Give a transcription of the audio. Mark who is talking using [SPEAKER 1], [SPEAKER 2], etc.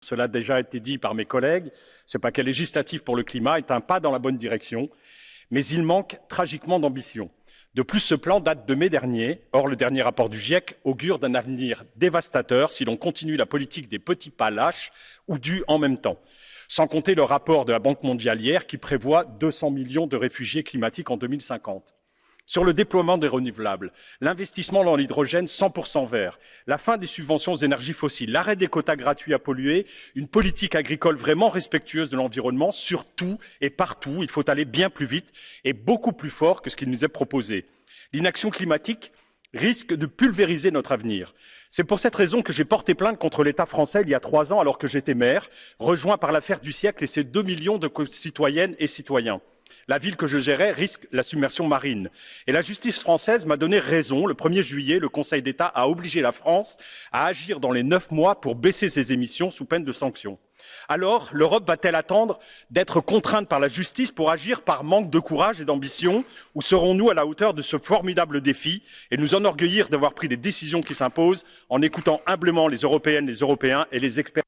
[SPEAKER 1] cela a déjà été dit par mes collègues, ce paquet législatif pour le climat est un pas dans la bonne direction, mais il manque tragiquement d'ambition. De plus, ce plan date de mai dernier. Or, le dernier rapport du GIEC augure d'un avenir dévastateur si l'on continue la politique des petits pas lâches ou dus en même temps. Sans compter le rapport de la Banque mondiale hier qui prévoit 200 millions de réfugiés climatiques en 2050 sur le déploiement des renouvelables, l'investissement dans l'hydrogène 100% vert, la fin des subventions aux énergies fossiles, l'arrêt des quotas gratuits à polluer, une politique agricole vraiment respectueuse de l'environnement, surtout et partout, il faut aller bien plus vite et beaucoup plus fort que ce qui nous est proposé. L'inaction climatique risque de pulvériser notre avenir. C'est pour cette raison que j'ai porté plainte contre l'État français il y a trois ans alors que j'étais maire, rejoint par l'affaire du siècle et ses deux millions de citoyennes et citoyens la ville que je gérais risque la submersion marine. Et la justice française m'a donné raison. Le 1er juillet, le Conseil d'État a obligé la France à agir dans les neuf mois pour baisser ses émissions sous peine de sanctions. Alors, l'Europe va-t-elle attendre d'être contrainte par la justice pour agir par manque de courage et d'ambition? Ou serons-nous à la hauteur de ce formidable défi et nous enorgueillir d'avoir pris les décisions qui s'imposent en écoutant humblement les Européennes, les Européens et les experts